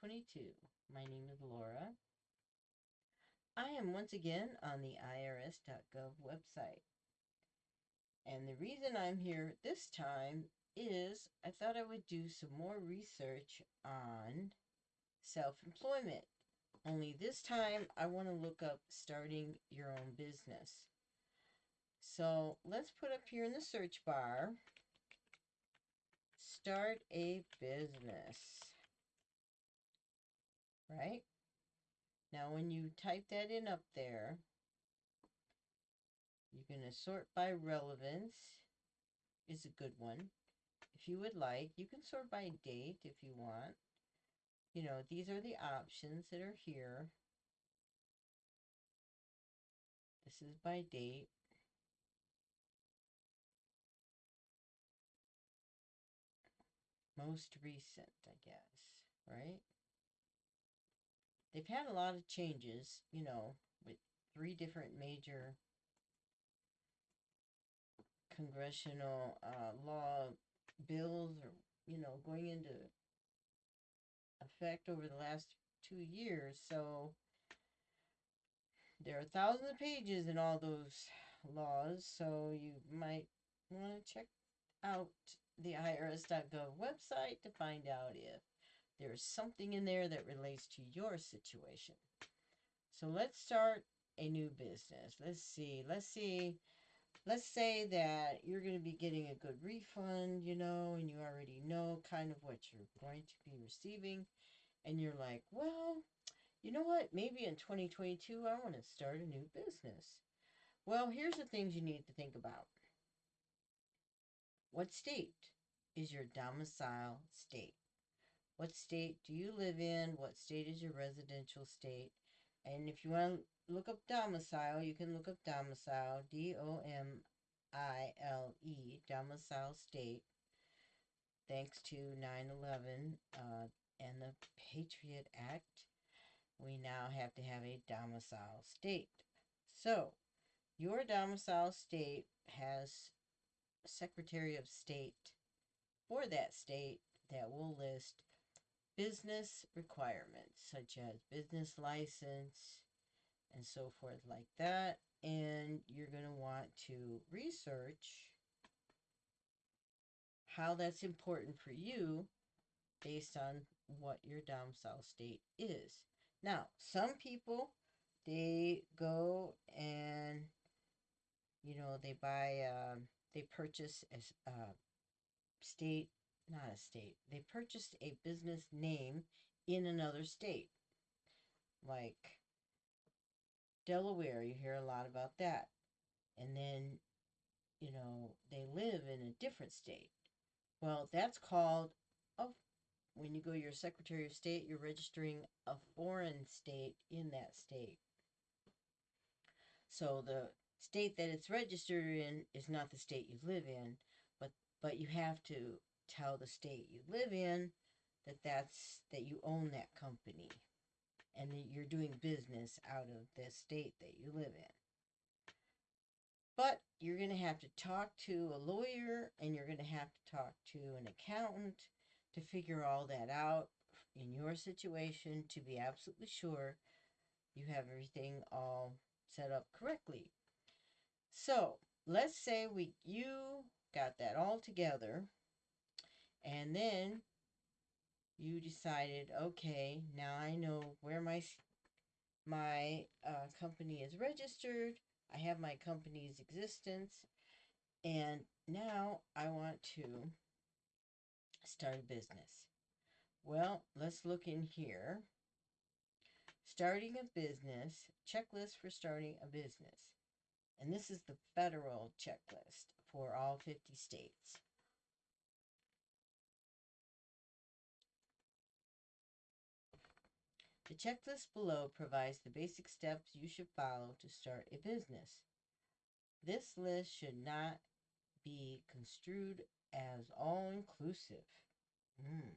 2022. My name is Laura. I am once again on the IRS.gov website. And the reason I'm here this time is I thought I would do some more research on self employment. Only this time I want to look up starting your own business. So let's put up here in the search bar start a business. Right? Now, when you type that in up there, you're going to sort by relevance is a good one. If you would like, you can sort by date if you want. You know, these are the options that are here. This is by date. most recent, I guess, right? They've had a lot of changes, you know, with three different major congressional uh, law bills or, you know, going into effect over the last two years. So there are thousands of pages in all those laws, so you might want to check out the IRS.gov website to find out if there's something in there that relates to your situation. So let's start a new business. Let's see. Let's see. Let's say that you're going to be getting a good refund, you know, and you already know kind of what you're going to be receiving. And you're like, well, you know what? Maybe in 2022, I want to start a new business. Well, here's the things you need to think about. What state is your domicile state? What state do you live in? What state is your residential state? And if you want to look up domicile, you can look up domicile, D O M I L E, domicile state. Thanks to 9 11 uh, and the Patriot Act, we now have to have a domicile state. So, your domicile state has Secretary of State for that state that will list business requirements such as business license and so forth like that. And you're going to want to research how that's important for you based on what your domicile state is. Now, some people they go and you know they buy um, they purchase a, a state, not a state, they purchased a business name in another state. Like Delaware, you hear a lot about that. And then, you know, they live in a different state. Well, that's called a when you go to your Secretary of State, you're registering a foreign state in that state. So the state that it's registered in is not the state you live in, but but you have to tell the state you live in that that's that you own that company and that you're doing business out of the state that you live in. But you're going to have to talk to a lawyer and you're going to have to talk to an accountant to figure all that out in your situation to be absolutely sure you have everything all set up correctly. So let's say we you got that all together and then you decided okay now i know where my my uh, company is registered. I have my company's existence. And now i want to start a business. Well let's look in here. Starting a business checklist for starting a business. And this is the federal checklist for all 50 states. The checklist below provides the basic steps you should follow to start a business. This list should not be construed as all inclusive. Mm.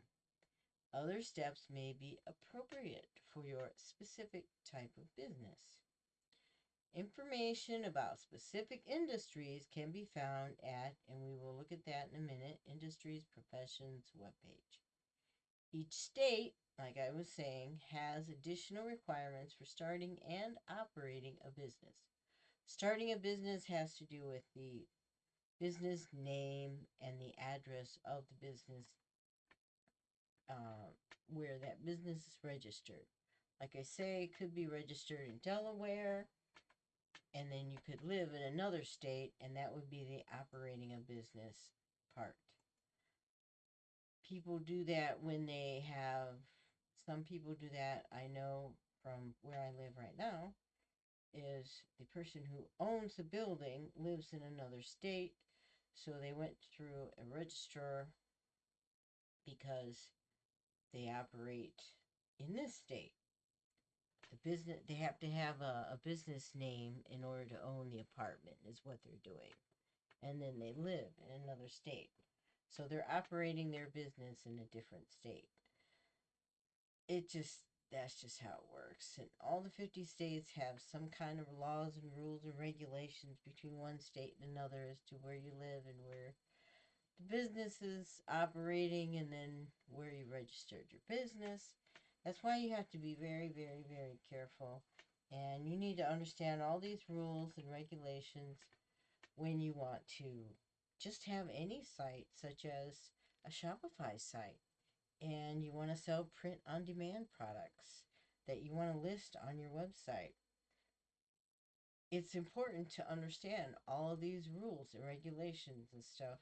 Other steps may be appropriate for your specific type of business. Information about specific industries can be found at, and we will look at that in a minute, Industries Professions webpage. Each state like I was saying, has additional requirements for starting and operating a business. Starting a business has to do with the business name and the address of the business uh, where that business is registered. Like I say, it could be registered in Delaware, and then you could live in another state, and that would be the operating a business part. People do that when they have, some people do that, I know from where I live right now, is the person who owns the building lives in another state, so they went through a registrar because they operate in this state. The business they have to have a, a business name in order to own the apartment is what they're doing. And then they live in another state. So they're operating their business in a different state. It just that's just how it works. And all the 50 states have some kind of laws and rules and regulations between one state and another as to where you live and where the business is operating and then where you registered your business. That's why you have to be very, very, very careful. And you need to understand all these rules and regulations when you want to just have any site, such as a Shopify site want to sell print on demand products that you want to list on your website. It's important to understand all of these rules and regulations and stuff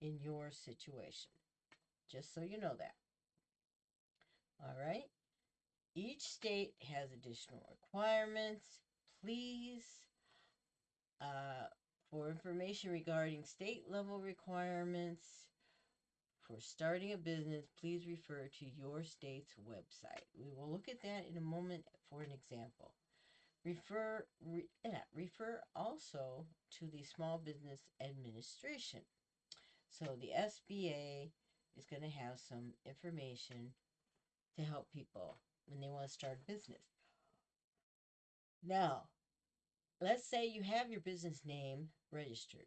in your situation. Just so you know that. All right. Each state has additional requirements. Please, uh, for information regarding state level requirements, for starting a business, please refer to your state's website. We will look at that in a moment for an example. Refer, re, yeah, refer also to the Small Business Administration. So the SBA is going to have some information to help people when they want to start a business. Now, let's say you have your business name registered.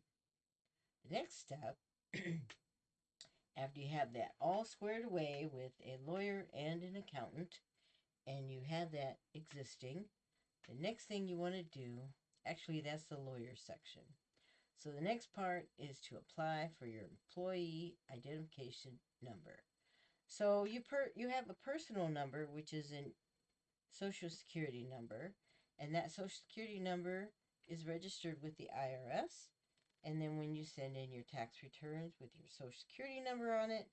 The next step After you have that all squared away with a lawyer and an accountant, and you have that existing, the next thing you want to do, actually, that's the lawyer section. So the next part is to apply for your employee identification number. So you per you have a personal number, which is a social security number, and that social security number is registered with the IRS and then when you send in your tax returns with your social security number on it,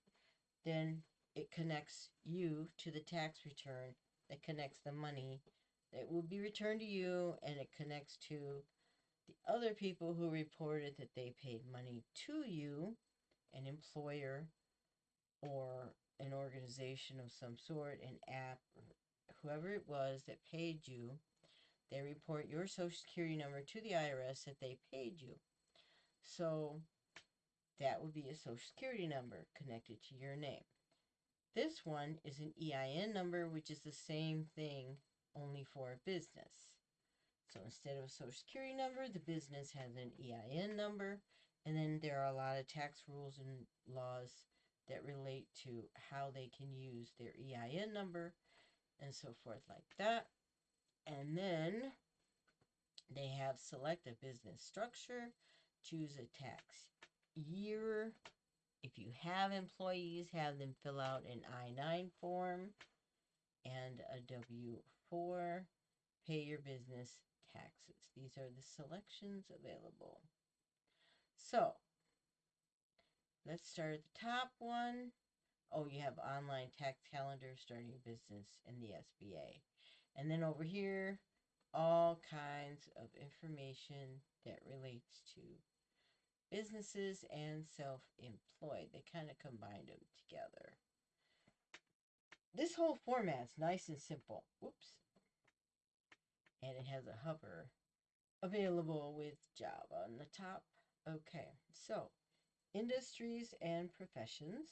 then it connects you to the tax return that connects the money that will be returned to you and it connects to the other people who reported that they paid money to you, an employer or an organization of some sort, an app, whoever it was that paid you. They report your social security number to the IRS that they paid you. So that would be a social security number connected to your name. This one is an EIN number, which is the same thing only for a business. So instead of a social security number, the business has an EIN number. And then there are a lot of tax rules and laws that relate to how they can use their EIN number and so forth like that. And then they have select a business structure choose a tax year. If you have employees, have them fill out an I-9 form and a W-4. Pay your business taxes. These are the selections available. So, let's start at the top one. Oh, you have online tax calendar, starting a business, and the SBA. And then over here, all kinds of information that relates to businesses and self-employed. They kind of combined them together. This whole format's nice and simple. Whoops. And it has a hover available with Java on the top. Okay, so industries and professions,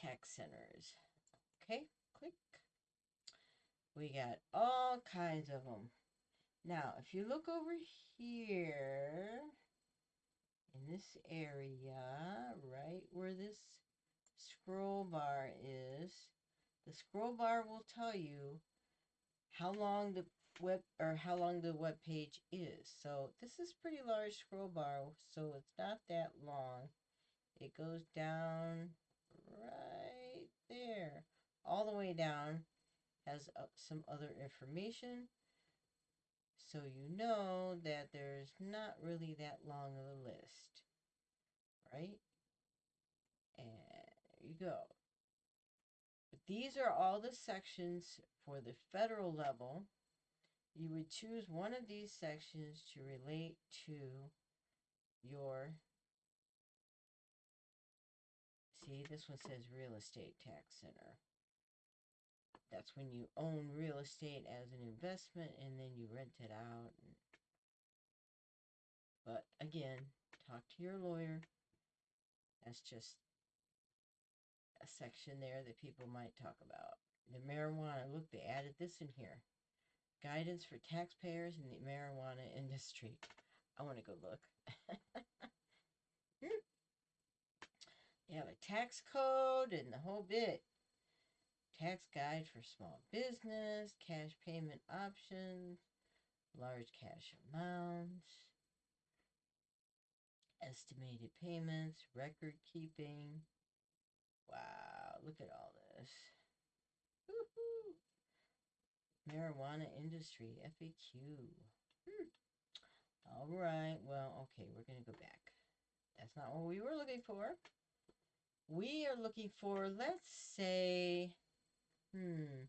tax centers. Okay, click. We got all kinds of them. Now, if you look over here, in this area, right where this scroll bar is, the scroll bar will tell you how long the web or how long the web page is. So this is pretty large scroll bar, so it's not that long. It goes down right there, all the way down, has uh, some other information. So you know that there's not really that long of a list, right? And there you go. But these are all the sections for the federal level. You would choose one of these sections to relate to your See, this one says real estate tax center. That's when you own real estate as an investment and then you rent it out. But again, talk to your lawyer. That's just a section there that people might talk about. The marijuana, look, they added this in here. Guidance for taxpayers in the marijuana industry. I want to go look. You have a tax code and the whole bit. Tax guide for small business, cash payment options, large cash amounts, estimated payments, record keeping. Wow, look at all this. Marijuana industry, FAQ. Hmm. All right, well, okay, we're going to go back. That's not what we were looking for we are looking for, let's say, hmm,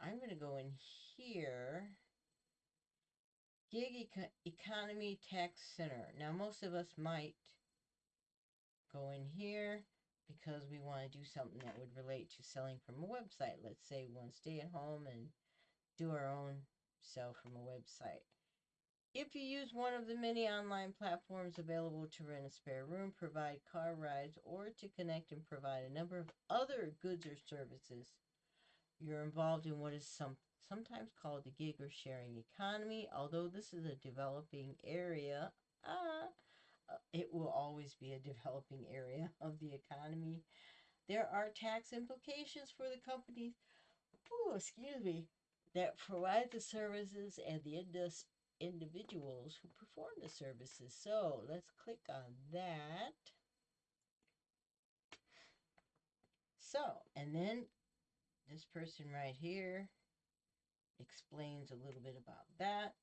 I'm going to go in here. Gig Eco Economy Tax Center. Now, most of us might go in here because we want to do something that would relate to selling from a website. Let's say to stay at home and do our own sell from a website. If you use one of the many online platforms available to rent a spare room, provide car rides, or to connect and provide a number of other goods or services, you're involved in what is some, sometimes called the gig or sharing economy. Although this is a developing area, uh, it will always be a developing area of the economy. There are tax implications for the companies, ooh, excuse me, that provide the services and the industry individuals who perform the services. So let's click on that. So, and then this person right here explains a little bit about that.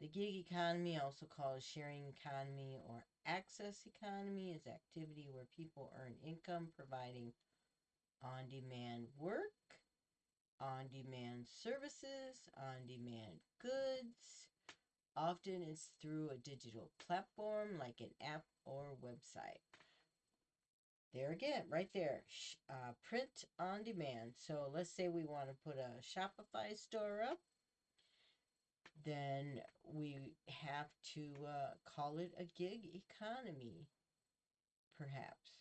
The gig economy, also called sharing economy or access economy, is activity where people earn income providing on-demand work, on-demand services, on-demand goods, Often it's through a digital platform like an app or website. There again, right there, uh, print on demand. So let's say we want to put a Shopify store up. Then we have to uh, call it a gig economy, perhaps.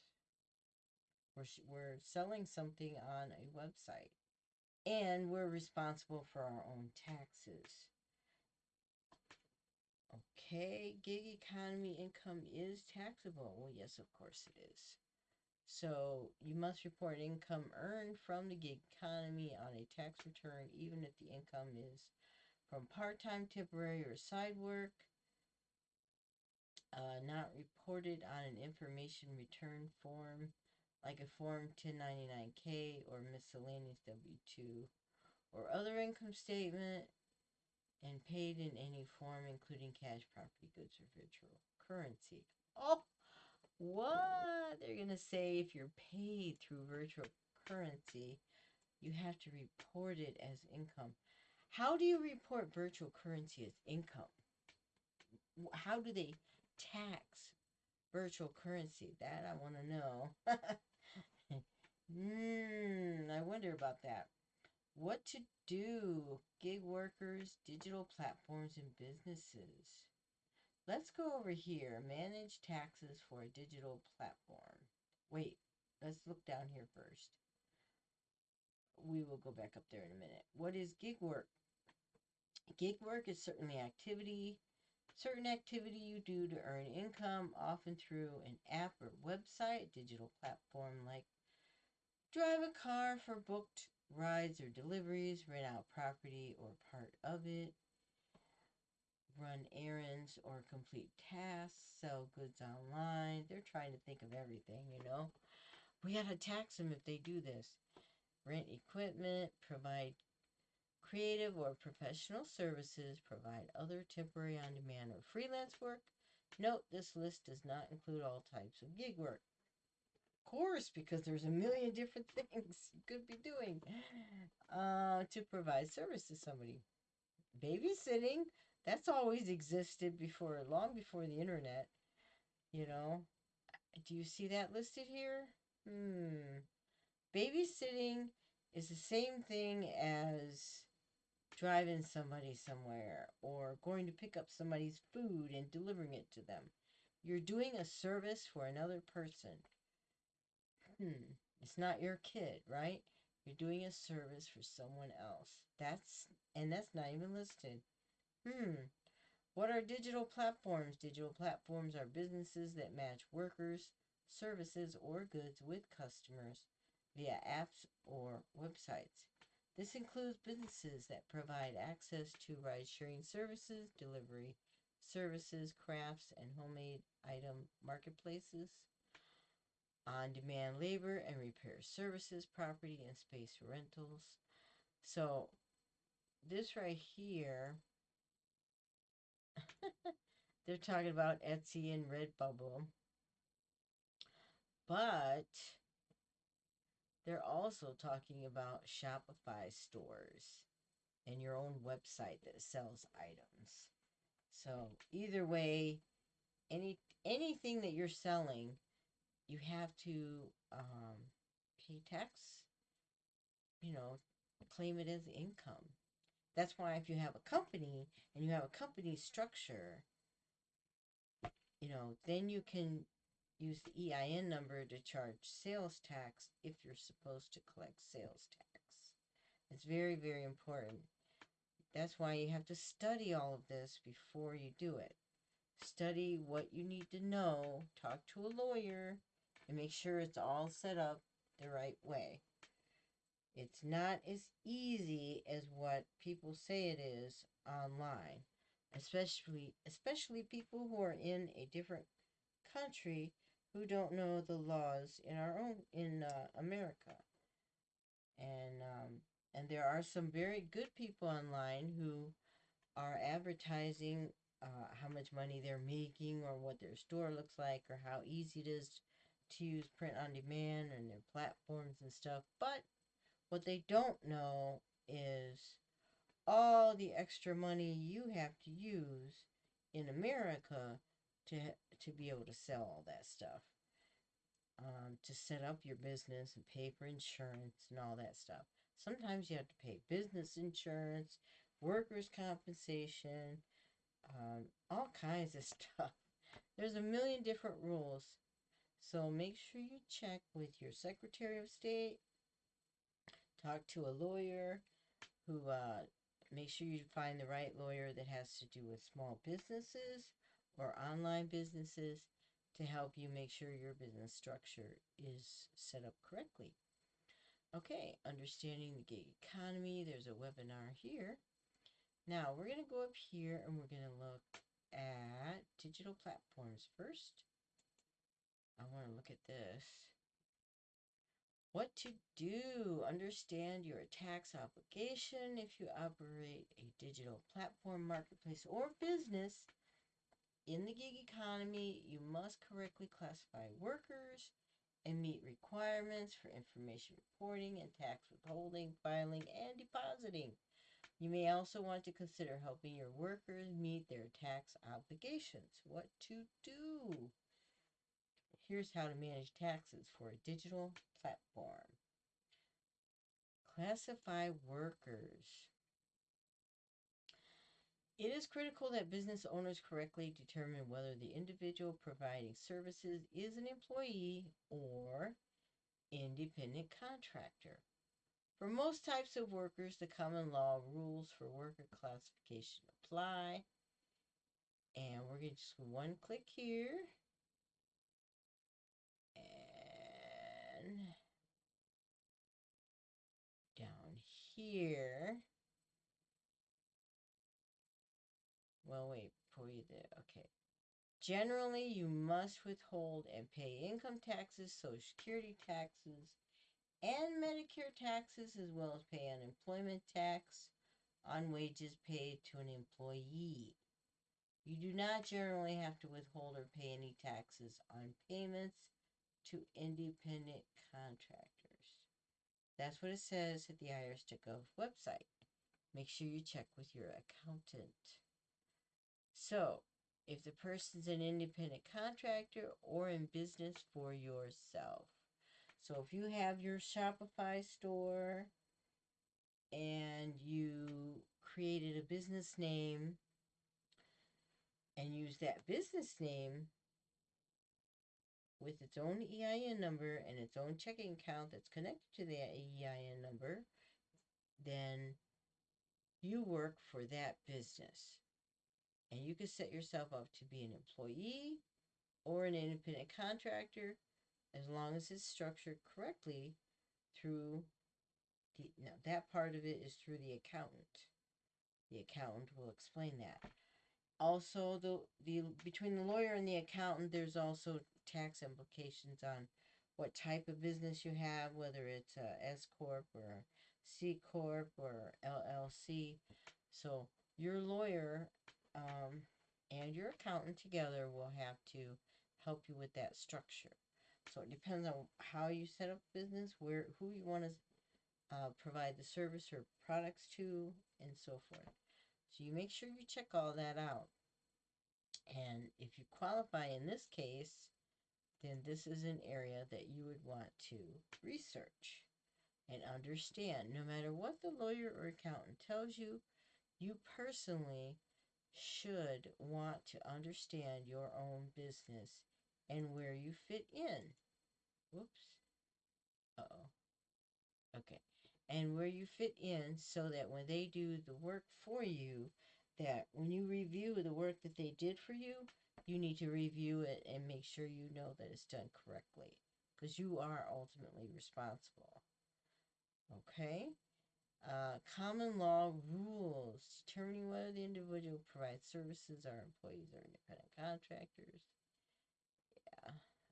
We're, we're selling something on a website. And we're responsible for our own taxes. Okay, gig economy income is taxable. Well, yes, of course it is. So you must report income earned from the gig economy on a tax return, even if the income is from part-time, temporary, or side work. Uh, not reported on an information return form like a Form 1099-K or miscellaneous W-2 or other income statement and paid in any form, including cash, property, goods, or virtual currency. Oh, what? They're going to say if you're paid through virtual currency, you have to report it as income. How do you report virtual currency as income? How do they tax virtual currency? That I want to know. Hmm, I wonder about that. What to do, gig workers, digital platforms, and businesses. Let's go over here. Manage taxes for a digital platform. Wait, let's look down here first. We will go back up there in a minute. What is gig work? Gig work is certainly activity, certain activity you do to earn income, often through an app or website, digital platform like drive a car for booked rides or deliveries, rent out property or part of it, run errands or complete tasks, sell goods online. They're trying to think of everything, you know. We got to tax them if they do this. Rent equipment, provide creative or professional services, provide other temporary on demand or freelance work. Note this list does not include all types of gig work. Of course, because there's a million different things you could be doing uh, to provide service to somebody. Babysitting, that's always existed before, long before the internet. You know, do you see that listed here? Hmm. Babysitting is the same thing as driving somebody somewhere or going to pick up somebody's food and delivering it to them. You're doing a service for another person. Hmm. It's not your kid, right? You're doing a service for someone else. That's and that's not even listed. Hmm. What are digital platforms? Digital platforms are businesses that match workers, services, or goods with customers via apps or websites. This includes businesses that provide access to ride sharing services, delivery services, crafts, and homemade item marketplaces, on demand labor and repair services, property and space rentals. So, this right here, they're talking about Etsy and Redbubble. But they're also talking about Shopify stores and your own website that sells items. So either way, any anything that you're selling, you have to um, pay tax. You know, claim it as income. That's why if you have a company and you have a company structure, you know, then you can use the EIN number to charge sales tax if you're supposed to collect sales tax. It's very, very important. That's why you have to study all of this before you do it. Study what you need to know, talk to a lawyer, and make sure it's all set up the right way. It's not as easy as what people say it is online, especially especially people who are in a different country who don't know the laws in our own in uh, America. And um, and there are some very good people online who are advertising uh, how much money they're making or what their store looks like or how easy it is to use print on demand and their platforms and stuff. But what they don't know is all the extra money you have to use in America to to be able to sell all that stuff. Um, to set up your business and pay for insurance and all that stuff. Sometimes you have to pay business insurance, workers' compensation, um, all kinds of stuff. There's a million different rules. So make sure you check with your Secretary of State. Talk to a lawyer who uh, make sure you find the right lawyer that has to do with small businesses or online businesses to help you make sure your business structure is set up correctly. Okay, understanding the gig economy. There's a webinar here. Now we're going to go up here and we're going to look at digital platforms first. I want to look at this. What to do? Understand your tax obligation if you operate a digital platform, marketplace, or business in the gig economy, you must correctly classify workers and meet requirements for information reporting and tax withholding, filing, and depositing. You may also want to consider helping your workers meet their tax obligations. What to do? Here's how to manage taxes for a digital platform. Classify workers. It is critical that business owners correctly determine whether the individual providing services is an employee or independent contractor. For most types of workers, the common law rules for worker classification apply. And we're going to just one click here. And here. Well, wait, before you do, okay. Generally, you must withhold and pay income taxes, Social Security taxes, and Medicare taxes, as well as pay unemployment tax on wages paid to an employee. You do not generally have to withhold or pay any taxes on payments to independent contractors. That's what it says at the IRS.gov website. Make sure you check with your accountant. So, if the person's an independent contractor or in business for yourself. So, if you have your Shopify store and you created a business name and use that business name with its own EIN number and its own checking account that's connected to that EIN number, then you work for that business. And you can set yourself up to be an employee or an independent contractor as long as it's structured correctly through the now that part of it is through the accountant. The accountant will explain that. Also, the the between the lawyer and the accountant, there's also tax implications on what type of business you have, whether it's a S corp or C corp or LLC. So your lawyer um, and your accountant together will have to help you with that structure. So it depends on how you set up business, where who you want to uh, provide the service or products to, and so forth. So you make sure you check all that out. And if you qualify in this case, then this is an area that you would want to research and understand. No matter what the lawyer or accountant tells you, you personally should want to understand your own business and where you fit in. Whoops. Uh oh. Okay. And where you fit in so that when they do the work for you, that when you review the work that they did for you, you need to review it and make sure you know that it's done correctly because you are ultimately responsible. Okay? Uh, common law rules determining whether the individual provides services are employees or independent contractors. Yeah.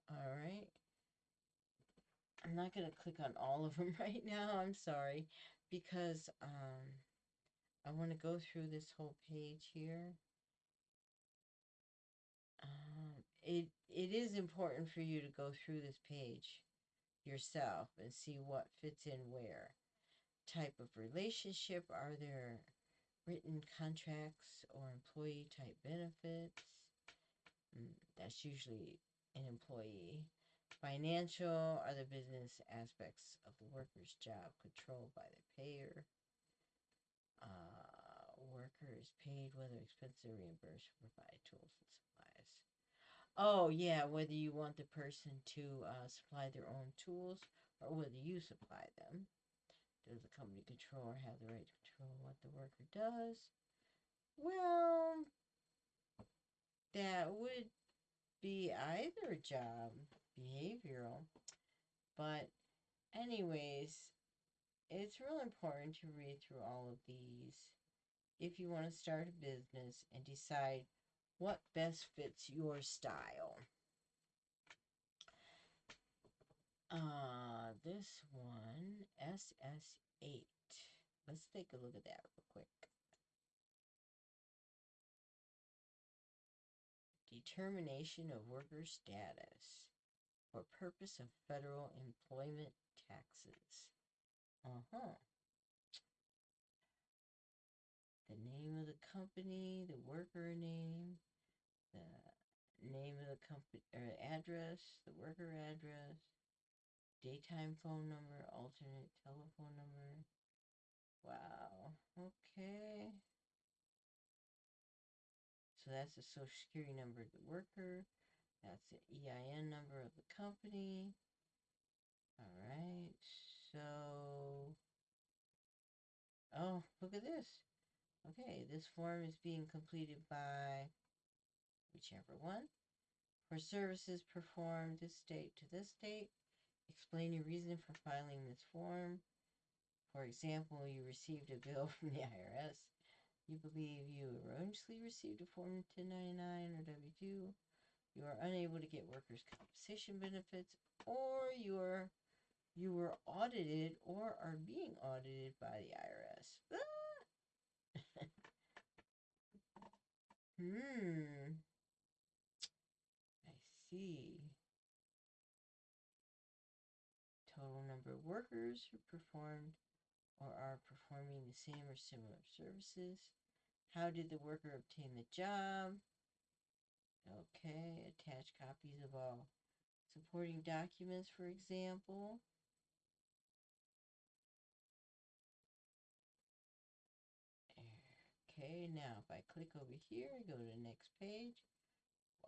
All right. I'm not going to click on all of them right now. I'm sorry because um, I want to go through this whole page here. Um, it it is important for you to go through this page yourself and see what fits in where type of relationship? Are there written contracts or employee type benefits? Mm, that's usually an employee. Financial are the business aspects of the worker's job controlled by the payer. Uh, worker is paid whether expenses are reimbursed or tools and supplies. Oh, yeah, whether you want the person to uh, supply their own tools or whether you supply them. Does the company controller have the right to control what the worker does? Well, that would be either job, behavioral. But, anyways, it's real important to read through all of these if you want to start a business and decide what best fits your style. Uh, this one, SS8. Let's take a look at that real quick. Determination of worker status for purpose of federal employment taxes. Uh-huh. The name of the company, the worker name, the name of the company or address, the worker address, daytime phone number, alternate telephone number. Wow. Okay. So that's the social security number of the worker. That's the EIN number of the company. All right. So, oh, look at this. Okay, this form is being completed by whichever one. For services performed this date to this date, Explain your reason for filing this form. For example, you received a bill from the IRS. You believe you erroneously received a Form 1099 or W 2. You are unable to get workers' compensation benefits, or you are you were audited or are being audited by the IRS. Ah! Hmm. I see. Total number of workers who performed or are performing the same or similar services. How did the worker obtain the job? Okay, attach copies of all supporting documents, for example. Okay, now if I click over here, go to the next page.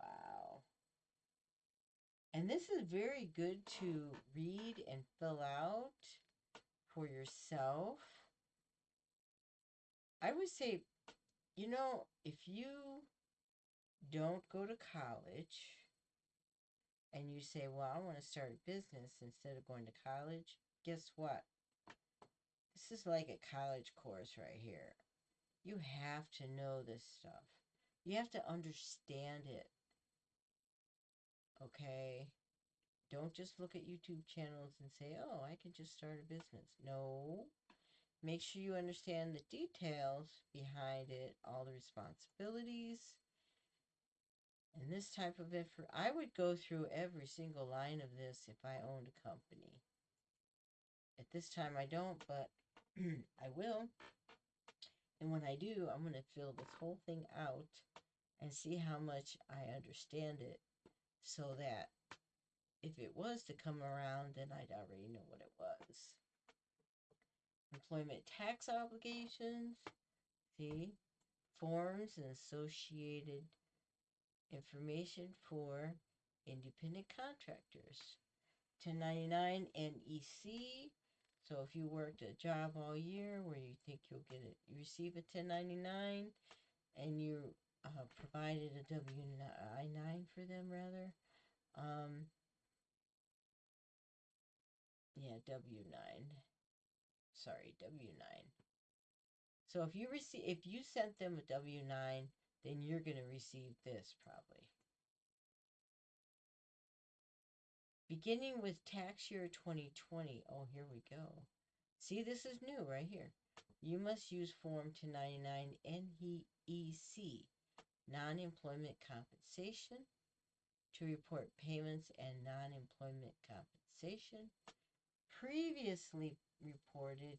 Wow. And this is very good to read and fill out for yourself. I would say, you know, if you don't go to college and you say, well, I want to start a business instead of going to college, guess what? This is like a college course right here. You have to know this stuff. You have to understand it. Okay? Don't just look at YouTube channels and say, oh, I can just start a business. No. Make sure you understand the details behind it, all the responsibilities. And this type of info, I would go through every single line of this if I owned a company. At this time, I don't, but I will. And when I do, I'm going to fill this whole thing out and see how much I understand it so that if it was to come around, then I'd already know what it was. Employment tax obligations, see, forms and associated information for independent contractors. 1099 NEC, so if you worked a job all year where you think you'll get it, you receive a 1099 and you uh, provided a W-9 for them rather. Um, yeah, W-9. Sorry, W-9. So if you receive, if you sent them a W-9, then you're going to receive this probably. Beginning with tax year 2020. Oh, here we go. See, this is new right here. You must use Form 1099 NEC, non-employment compensation, to report payments and non-employment compensation. Previously reported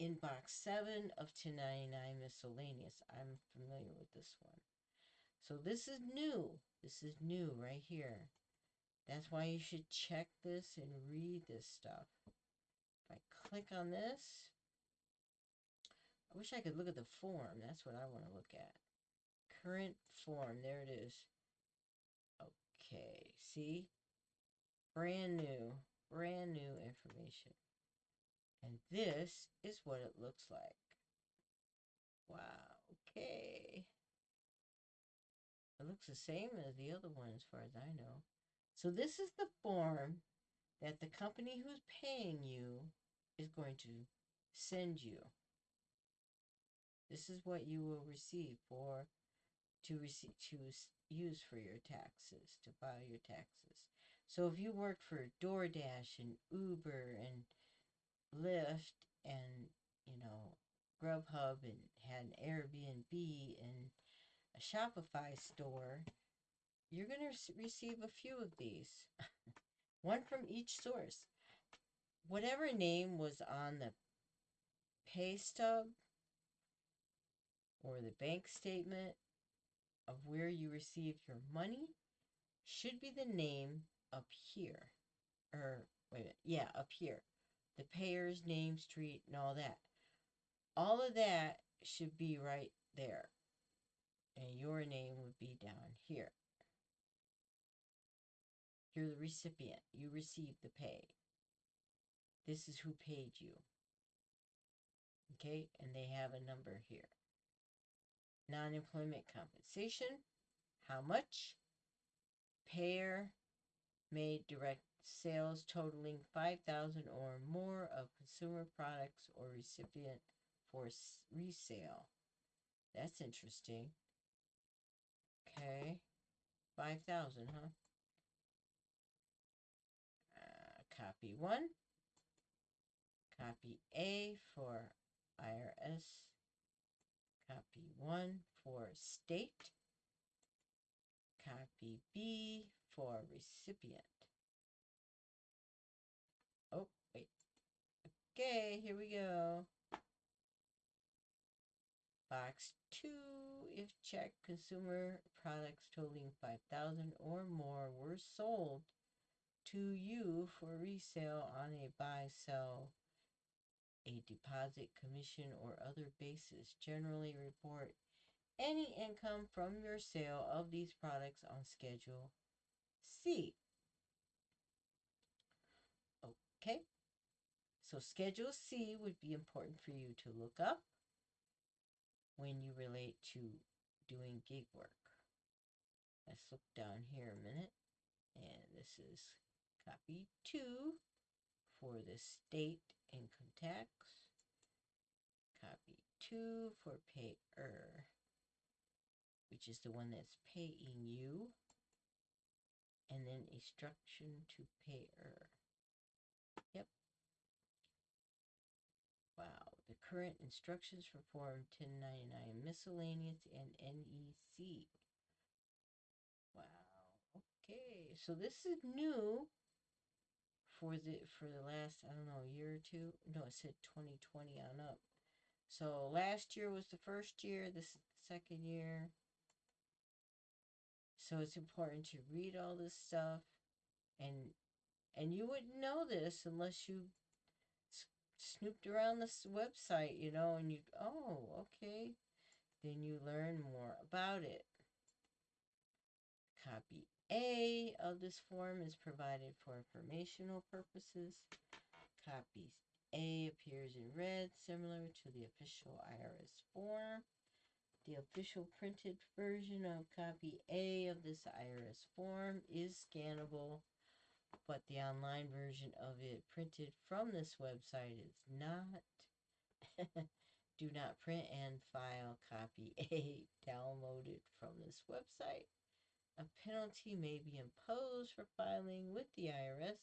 in box 7 of 1099 miscellaneous. I'm familiar with this one. So this is new. This is new right here. That's why you should check this and read this stuff. If I click on this, I wish I could look at the form. That's what I want to look at. Current form. There it is. Okay. See? Brand new. Brand new information. And this is what it looks like. Wow. Okay. It looks the same as the other one as far as I know. So this is the form that the company who's paying you is going to send you. This is what you will receive for to receive to use for your taxes, to file your taxes. So if you work for DoorDash and Uber and Lyft and you know Grubhub and had an Airbnb and a Shopify store, you're going to receive a few of these, one from each source. Whatever name was on the pay stub or the bank statement of where you received your money should be the name up here. Or, wait a minute, yeah, up here. The payer's name, street, and all that. All of that should be right there. And your name would be down here. You're the recipient. You receive the pay. This is who paid you. Okay, and they have a number here. Non employment compensation. How much? Payer made direct sales totaling 5000 or more of consumer products or recipient for resale. That's interesting. Okay. 5000, huh? Copy 1. Copy A for IRS. Copy 1 for state. Copy B for recipient. Oh, wait. Okay, here we go. Box 2 if check consumer products totaling 5000 or more were sold to you for resale on a buy sell a deposit commission or other basis generally report any income from your sale of these products on schedule C okay so schedule C would be important for you to look up when you relate to doing gig work. Let's look down here a minute. And this is copy two for the state income tax. Copy two for payer, which is the one that's paying you. And then instruction to payer. Yep. Wow. The current instructions for Form 1099 miscellaneous and NEC. Wow. Okay. So this is new for the for the last, I don't know, year or two. No, it said 2020 on up. So last year was the first year, this second year. So it's important to read all this stuff and and you wouldn't know this unless you snooped around this website, you know, and you, oh, okay. Then you learn more about it. Copy A of this form is provided for informational purposes. Copy A appears in red, similar to the official IRS form. The official printed version of copy A of this IRS form is scannable but the online version of it printed from this website is not. Do not print and file copy A downloaded from this website. A penalty may be imposed for filing with the IRS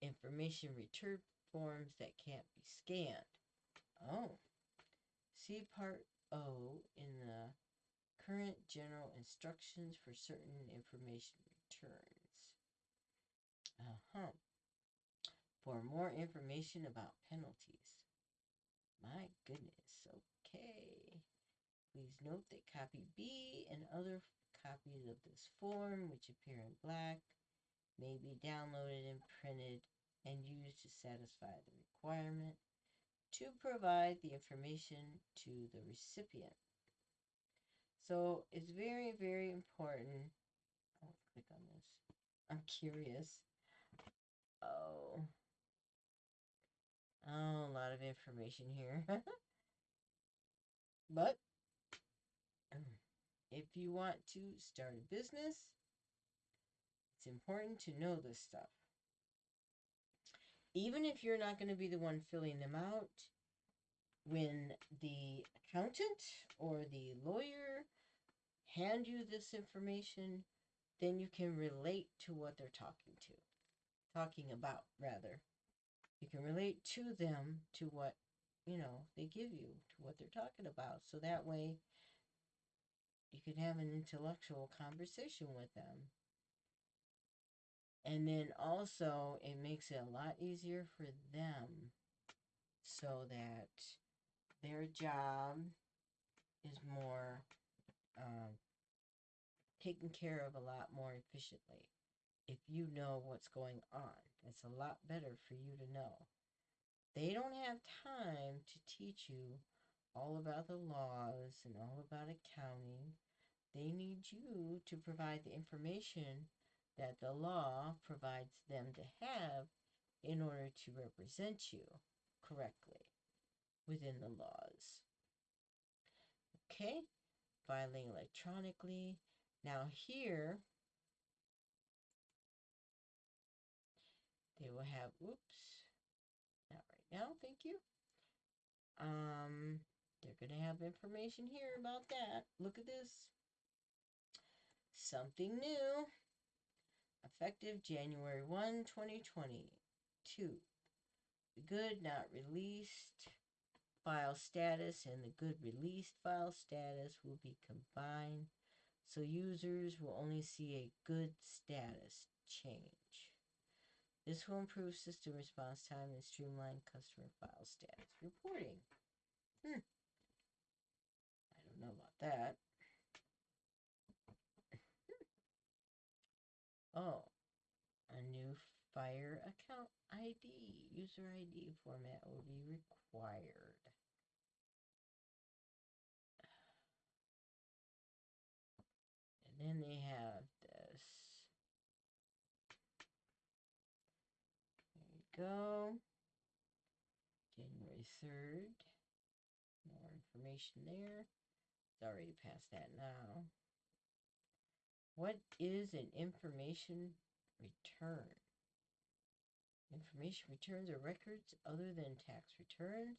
information return forms that can't be scanned. Oh, see Part O in the current general instructions for certain information returns. Uh-huh. For more information about penalties. My goodness. Okay. Please note that copy B and other copies of this form, which appear in black, may be downloaded and printed and used to satisfy the requirement to provide the information to the recipient. So it's very, very important. I'll click on this. I'm curious. Oh. Oh, a lot of information here. but if you want to start a business, it's important to know this stuff. Even if you're not going to be the one filling them out, when the accountant or the lawyer hand you this information, then you can relate to what they're talking to talking about rather you can relate to them to what you know they give you to what they're talking about so that way you can have an intellectual conversation with them and then also it makes it a lot easier for them so that their job is more um, taken care of a lot more efficiently if you know what's going on. It's a lot better for you to know. They don't have time to teach you all about the laws and all about accounting. They need you to provide the information that the law provides them to have in order to represent you correctly within the laws. Okay, filing electronically. Now, here They will have, oops, not right now, thank you. Um, they're going to have information here about that. Look at this. Something new. Effective January 1, 2022. The good not released file status and the good released file status will be combined so users will only see a good status change. This will improve system response time and streamline customer file status reporting. Hmm. Don't know about that. oh, a new Fire account ID, user ID format will be required. And then they have this. There you go. January 3rd. More information there. It's already past that now. What is an information return? Information returns are records other than tax returns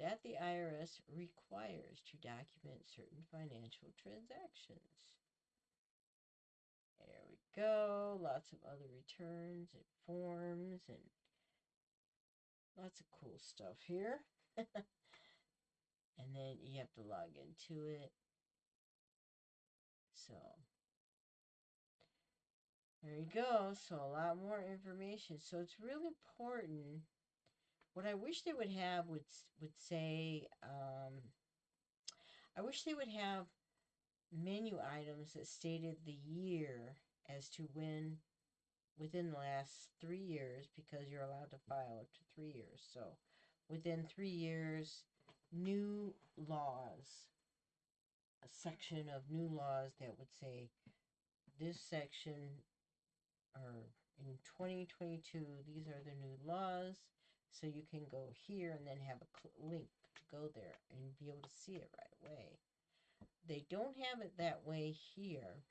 that the IRS requires to document certain financial transactions. There we go. Lots of other returns and forms and lots of cool stuff here. and then you have to log into it. So there you go. So a lot more information. So it's really important. What I wish they would have would would say, um, I wish they would have menu items that stated the year as to when within the last three years because you're allowed to file up to three years. So within three years, new laws, a section of new laws that would say this section or in 2022, these are the new laws. So you can go here and then have a link to go there and be able to see it right away. They don't have it that way here.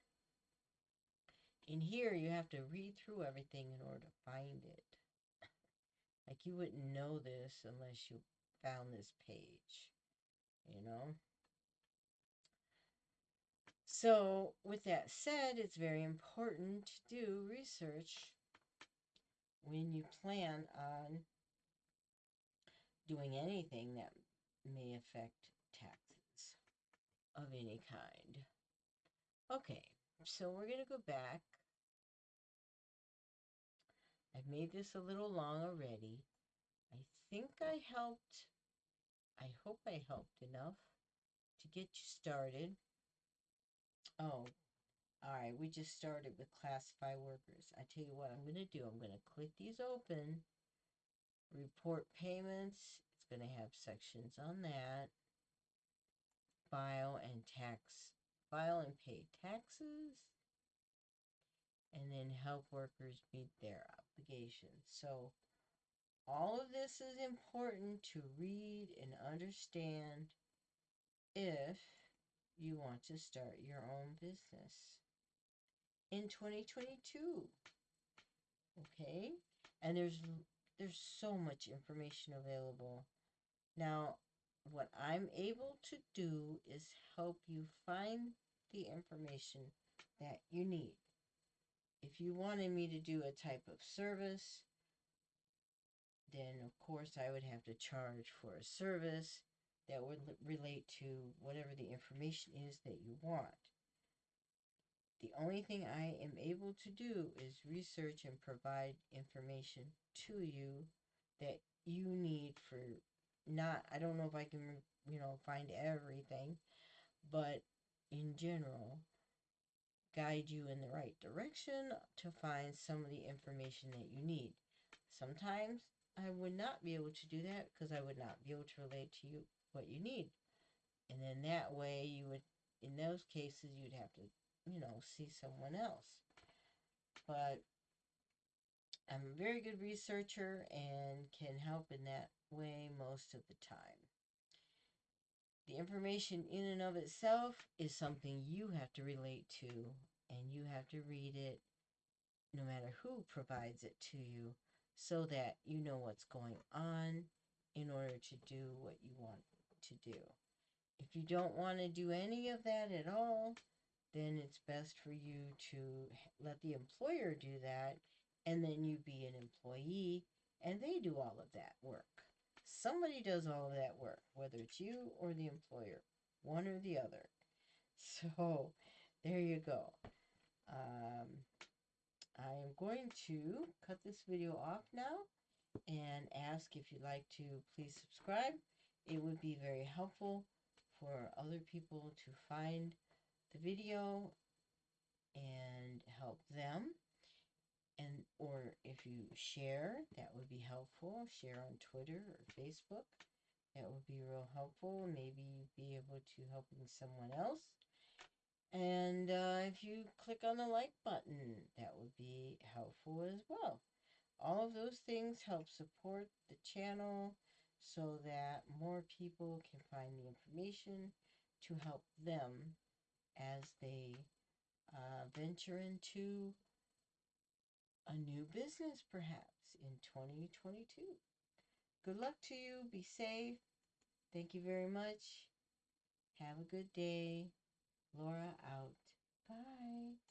In here, you have to read through everything in order to find it. Like you wouldn't know this unless you found this page, you know? So, with that said, it's very important to do research when you plan on doing anything that may affect taxes of any kind. Okay, so we're going to go back. I've made this a little long already. Think I helped, I hope I helped enough to get you started. Oh, all right. We just started with classify workers. I tell you what I'm going to do. I'm going to click these open. Report payments. It's going to have sections on that. File and tax. File and pay taxes. And then help workers meet their obligations. So all of this is important to read and understand if you want to start your own business in 2022. Okay? And there's there's so much information available. Now, what I'm able to do is help you find the information that you need. If you wanted me to do a type of service, then of course I would have to charge for a service that would relate to whatever the information is that you want. The only thing I am able to do is research and provide information to you that you need for not, I don't know if I can, you know, find everything, but in general, guide you in the right direction to find some of the information that you need. Sometimes I would not be able to do that because I would not be able to relate to you what you need. And then that way you would, in those cases, you'd have to, you know, see someone else. But I'm a very good researcher and can help in that way most of the time. The information in and of itself is something you have to relate to and you have to read it no matter who provides it to you so that you know what's going on in order to do what you want to do. If you don't want to do any of that at all, then it's best for you to let the employer do that and then you be an employee and they do all of that work. Somebody does all of that work, whether it's you or the employer, one or the other. So there you go. Um, I am going to cut this video off now and ask if you'd like to please subscribe. It would be very helpful for other people to find the video and help them. And or if you share that would be helpful. Share on twitter or facebook. That would be real helpful. Maybe be able to helping someone else and uh, if you click on the like button that would be helpful as well all of those things help support the channel so that more people can find the information to help them as they uh, venture into a new business perhaps in 2022. Good luck to you. Be safe. Thank you very much. Have a good day. Laura out. Bye.